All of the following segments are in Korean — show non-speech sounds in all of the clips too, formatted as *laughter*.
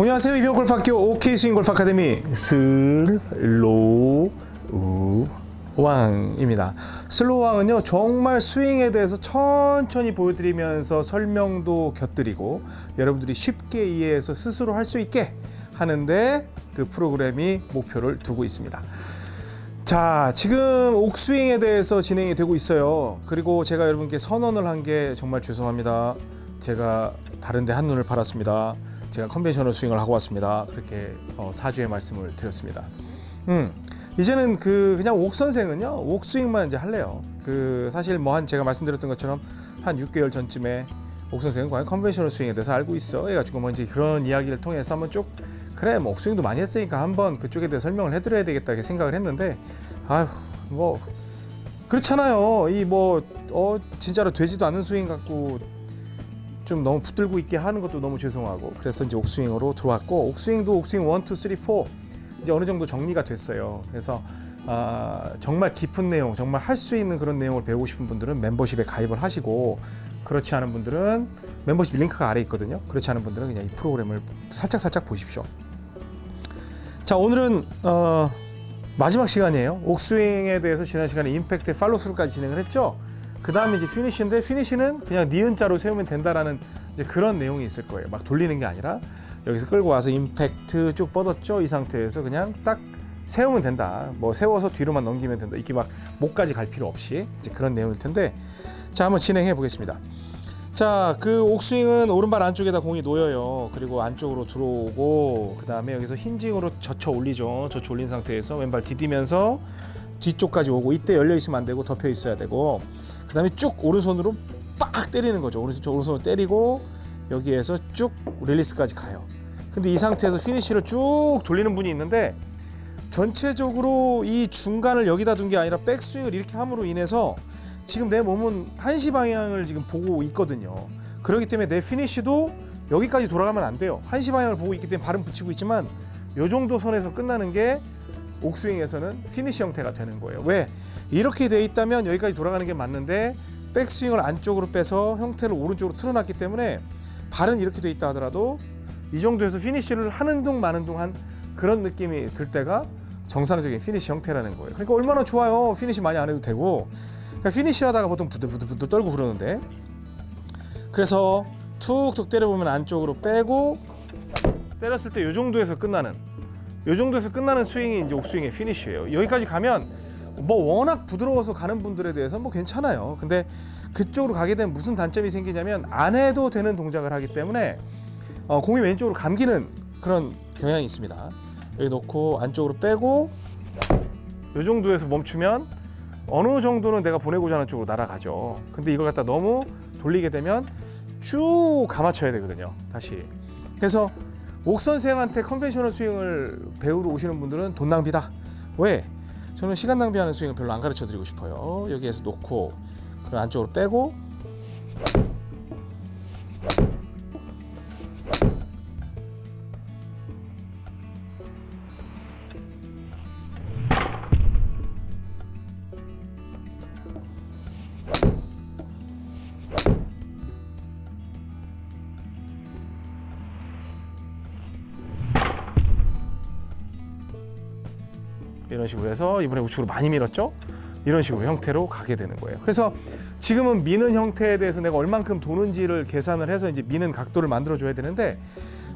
안녕하세요 이병옥 골프학교 OK 스윙 골프 아카데미 슬로우 왕입니다. 슬로우 왕은요 정말 스윙에 대해서 천천히 보여드리면서 설명도 곁들이고 여러분들이 쉽게 이해해서 스스로 할 수 있게 하는데 그 프로그램이 목표를 두고 있습니다. 자, 지금 옥스윙에 대해서 진행이 되고 있어요. 그리고 제가 여러분께 선언을 한 게 정말 죄송합니다. 제가 다른데 한눈을 팔았습니다. 제가 conventional 스윙을 하고 왔습니다. 그렇게 어, 사죄의 말씀을 드렸습니다. 음, 이제는 그 그냥 옥 선생은요 옥 스윙만 이제 할래요. 그 사실 뭐 한 제가 말씀드렸던 것처럼 한 6개월 전쯤에 옥 선생은 과연 conventional 스윙에 대해서 알고 있어. 해가지고 뭐 이제 그런 이야기를 통해서 한번 쭉 그래 뭐 옥스윙도 많이 했으니까 한번 그쪽에 대해 설명을 해드려야 되겠다 생각을 했는데 아휴 뭐 그렇잖아요. 이 뭐 어 진짜로 되지도 않은 스윙 갖고 좀 너무 붙들고 있게 하는 것도 너무 죄송하고 그래서 이제 옥스윙으로 들어왔고 옥스윙도 옥스윙 1, 2, 3, 4 이제 어느 정도 정리가 됐어요. 그래서 아, 정말 깊은 내용, 정말 할 수 있는 그런 내용을 배우고 싶은 분들은 멤버십에 가입을 하시고 그렇지 않은 분들은 멤버십 링크가 아래 있거든요. 그렇지 않은 분들은 그냥 이 프로그램을 살짝 살짝 보십시오. 자 오늘은 어, 마지막 시간이에요. 옥스윙에 대해서 지난 시간에 임팩트 팔로스루까지 진행을 했죠. 그 다음에 이제 피니쉬인데 피니쉬는 그냥 니은자로 세우면 된다라는 이제 그런 내용이 있을 거예요. 막 돌리는 게 아니라 여기서 끌고 와서 임팩트 쭉 뻗었죠. 이 상태에서 그냥 딱 세우면 된다. 뭐 세워서 뒤로만 넘기면 된다. 이게 막 목까지 갈 필요 없이 이제 그런 내용일 텐데 자 한번 진행해 보겠습니다. 자, 그 옥스윙은 오른발 안쪽에다 공이 놓여요. 그리고 안쪽으로 들어오고 그 다음에 여기서 hinging으로 젖혀 올리죠. 젖혀 올린 상태에서 왼발 디디면서 뒤쪽까지 오고 이때 열려 있으면 안 되고 덮여 있어야 되고 그 다음에 쭉 오른손으로 빡 때리는 거죠. 오른손 오른손으로 때리고 여기에서 쭉 릴리스까지 가요. 근데 이 상태에서 피니쉬를 쭉 돌리는 분이 있는데 전체적으로 이 중간을 여기다 둔 게 아니라 백스윙을 이렇게 함으로 인해서 지금 내 몸은 한시 방향을 지금 보고 있거든요. 그렇기 때문에 내 피니쉬도 여기까지 돌아가면 안 돼요. 한시 방향을 보고 있기 때문에 발은 붙이고 있지만 요 정도 선에서 끝나는 게 옥스윙에서는 피니쉬 형태가 되는 거예요. 왜? 이렇게 돼 있다면 여기까지 돌아가는 게 맞는데 백스윙을 안쪽으로 빼서 형태를 오른쪽으로 틀어놨기 때문에 발은 이렇게 돼 있다 하더라도 이 정도에서 피니쉬를 하는 둥 마는 둥 한 그런 느낌이 들 때가 정상적인 피니쉬 형태라는 거예요. 그러니까 얼마나 좋아요. 피니쉬 많이 안 해도 되고 그러니까 피니쉬 하다가 보통 부들부들부들 떨고 그러는데 그래서 툭툭 때려보면 안쪽으로 빼고 때렸을 때 이 정도에서 끝나는 이 정도에서 끝나는 스윙이 이제 옥스윙의 피니쉬예요. 여기까지 가면 뭐 워낙 부드러워서 가는 분들에 대해서 뭐 괜찮아요. 근데 그쪽으로 가게 되면 무슨 단점이 생기냐면 안 해도 되는 동작을 하기 때문에 어, 공이 왼쪽으로 감기는 그런 경향이 있습니다. 여기 놓고 안쪽으로 빼고 이 정도에서 멈추면 어느 정도는 내가 보내고자 하는 쪽으로 날아가죠. 근데 이걸 갖다 너무 돌리게 되면 쭉 감아쳐야 되거든요. 다시. 그래서 옥 선생한테 컨벤셔널 스윙을 배우러 오시는 분들은 돈 낭비다. 왜? 저는 시간 낭비하는 스윙을 별로 안 가르쳐 드리고 싶어요. 여기에서 놓고 그 안쪽으로 빼고 이런 식으로 해서 이번에 우측으로 많이 밀었죠. 이런 식으로 형태로 가게 되는 거예요. 그래서 지금은 미는 형태에 대해서 내가 얼만큼 도는지를 계산을 해서 이제 미는 각도를 만들어 줘야 되는데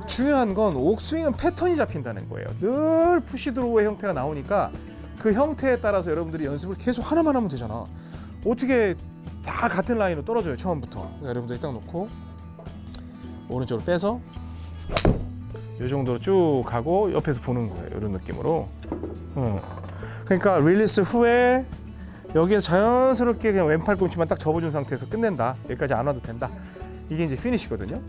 중요한 건 옥스윙은 패턴이 잡힌다는 거예요. 늘 푸시드로우의 형태가 나오니까 그 형태에 따라서 여러분들이 연습을 계속 하나만 하면 되잖아. 어떻게 다 같은 라인으로 떨어져요 처음부터. 여러분들이 딱 놓고 오른쪽으로 빼서 이 정도로 쭉 가고 옆에서 보는 거예요. 이런 느낌으로. 어. 그러니까 릴리스 후에 여기에 자연스럽게 그냥 왼팔 꿈치만 딱 접어준 상태에서 끝낸다. 여기까지 안 와도 된다. 이게 이제 피니시거든요.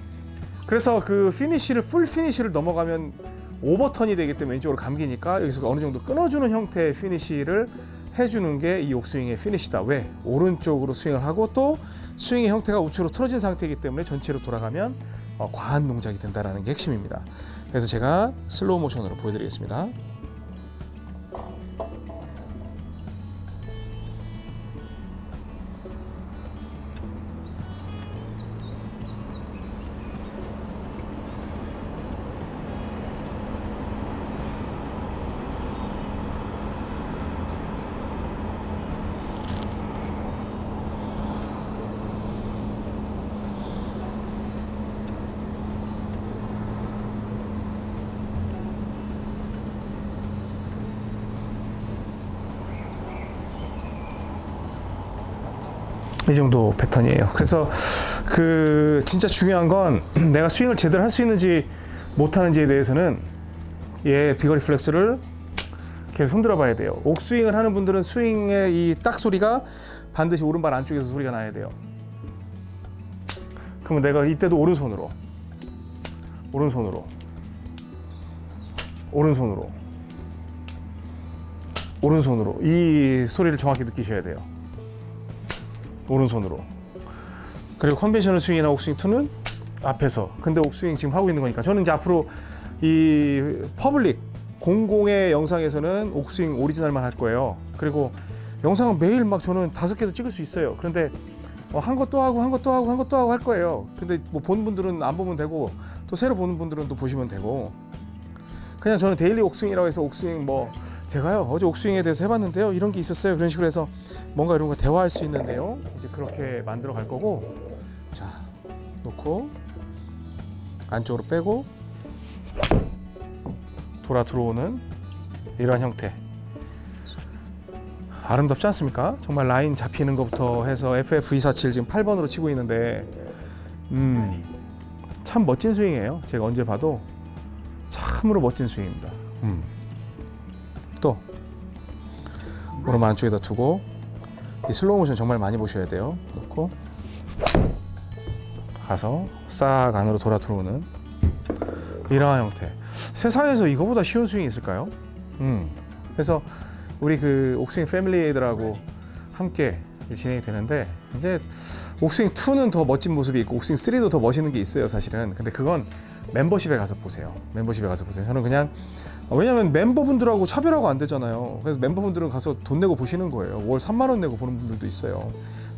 그래서 그 피니시를 full 피니시를 넘어가면 over turn이 되기 때문에 왼쪽으로 감기니까 여기서 어느 정도 끊어주는 형태의 피니시를 해주는 게 이 옥스윙의 피니시다. 왜? 오른쪽으로 스윙을 하고 또 스윙의 형태가 우측으로 틀어진 상태이기 때문에 전체로 돌아가면 어, 과한 동작이 된다는 게 핵심입니다. 그래서 제가 슬로우 모션으로 보여드리겠습니다. 이 정도 패턴이에요. 그래서 그 진짜 중요한 건 *clears throat* 내가 스윙을 제대로 할 수 있는지 못하는지에 대해서는 얘 비거리 플렉스를 계속 흔들어 봐야 돼요. 옥스윙을 하는 분들은 스윙의 이 딱 소리가 반드시 오른발 안쪽에서 소리가 나야 돼요. 그러면 내가 이때도 오른손으로 오른손으로 오른손으로 오른손으로 이 소리를 정확히 느끼셔야 돼요. 오른손으로. 그리고 conventional 스윙이나 옥스윙 2는 앞에서. 근데 옥스윙 지금 하고 있는 거니까 저는 이제 앞으로 이 public 공공의 영상에서는 옥스윙 오리지널만 할 거예요. 그리고 영상은 매일 막 저는 다섯 개도 찍을 수 있어요. 그런데 어, 한 것도 하고 한 것도 하고 한 것도 하고 할 거예요. 근데 뭐 본 분들은 안 보면 되고 또 새로 보는 분들은 또 보시면 되고 그냥 저는 데일리 옥스윙이라고 해서 옥스윙 뭐 제가요 어제 옥스윙에 대해서 해봤는데요. 이런 게 있었어요. 그런 식으로 해서 뭔가 이런 거 대화할 수 있는데요. 이제 그렇게 만들어 갈 거고. 자 놓고 안쪽으로 빼고 돌아 들어오는 이러한 형태. 아름답지 않습니까? 정말 라인 잡히는 것부터 해서 FF247 지금 8번으로 치고 있는데 음, 참 멋진 스윙이에요. 제가 언제 봐도 참으로 멋진 스윙입니다. 음. 또 오른발 안쪽에다 두고 이 슬로우 모션 정말 많이 보셔야 돼요. 놓고 가서 싹 안으로 돌아 들어오는 이러한 형태. 세상에서 이거보다 쉬운 스윙이 있을까요? 음. 그래서 우리 그 옥스윙 family들하고 함께 진행이 되는데 이제 옥스윙 2는 더 멋진 모습이 있고 옥스윙 3도 더 멋있는 게 있어요 사실은 근데 그건 멤버십에 가서 보세요. 멤버십에 가서 보세요. 저는 그냥 왜냐면 멤버분들하고 차별하고 안 되잖아요. 그래서 멤버분들은 가서 돈 내고 보시는 거예요. 월 3만 원 내고 보는 분들도 있어요.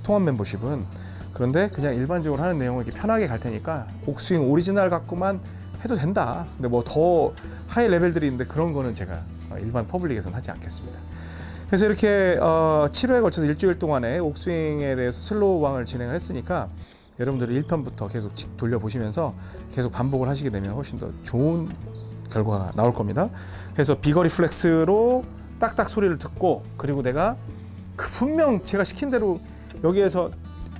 통합 멤버십은. 그런데 그냥 일반적으로 하는 내용을 이렇게 편하게 갈 테니까 옥스윙 오리지널 갖고만 해도 된다. 근데 뭐 더 high level들이 있는데 그런 거는 제가 일반 퍼블릭에서는 하지 않겠습니다. 그래서 이렇게 어, 7회에 걸쳐서 일주일 동안에 옥스윙에 대해서 슬로우 왕을 진행을 했으니까 여러분들이 1편부터 계속 지- 돌려보시면서 계속 반복을 하시게 되면 훨씬 더 좋은 결과가 나올 겁니다. 그래서 비거리 플렉스로 딱딱 소리를 듣고 그리고 내가 그 분명 제가 시킨 대로 여기에서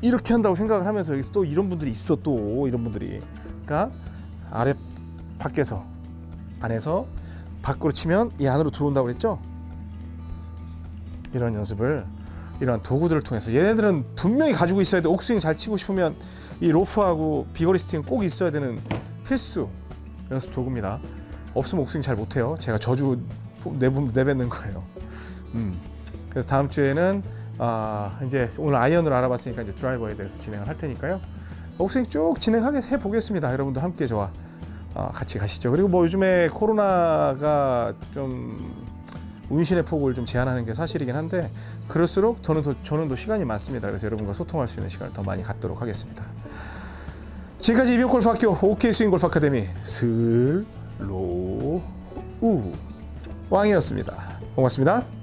이렇게 한다고 생각을 하면서 여기서 또 이런 분들이 있어 또 이런 분들이 그러니까 아래 밖에서 안에서 밖으로 치면 이 안으로 들어온다고 그랬죠? 이런 연습을 이런 도구들을 통해서 얘네들은 분명히 가지고 있어야 돼. 옥스윙 잘 치고 싶으면 이 로프하고 비거리 스틱은 꼭 있어야 되는 필수 연습 도구입니다. 없으면 옥스윙 잘 못해요. 제가 저주 내부, 내뱉는 거예요. 음. 그래서 다음 주에는 아, 이제 오늘 아이언을 알아봤으니까 이제 드라이버에 대해서 진행을 할 테니까요. 옥스윙 쭉 진행하게 해 보겠습니다. 여러분도 함께 저와 아, 같이 가시죠. 그리고 뭐 요즘에 코로나가 좀 운신의 폭을 좀 제한하는 게 사실이긴 한데 그럴수록 저는 더, 저는 더 시간이 많습니다. 그래서 여러분과 소통할 수 있는 시간을 더 많이 갖도록 하겠습니다. 지금까지 이병옥 골프 학교 옥스윙 골프 아카데미 슬로우 왕이었습니다. 고맙습니다.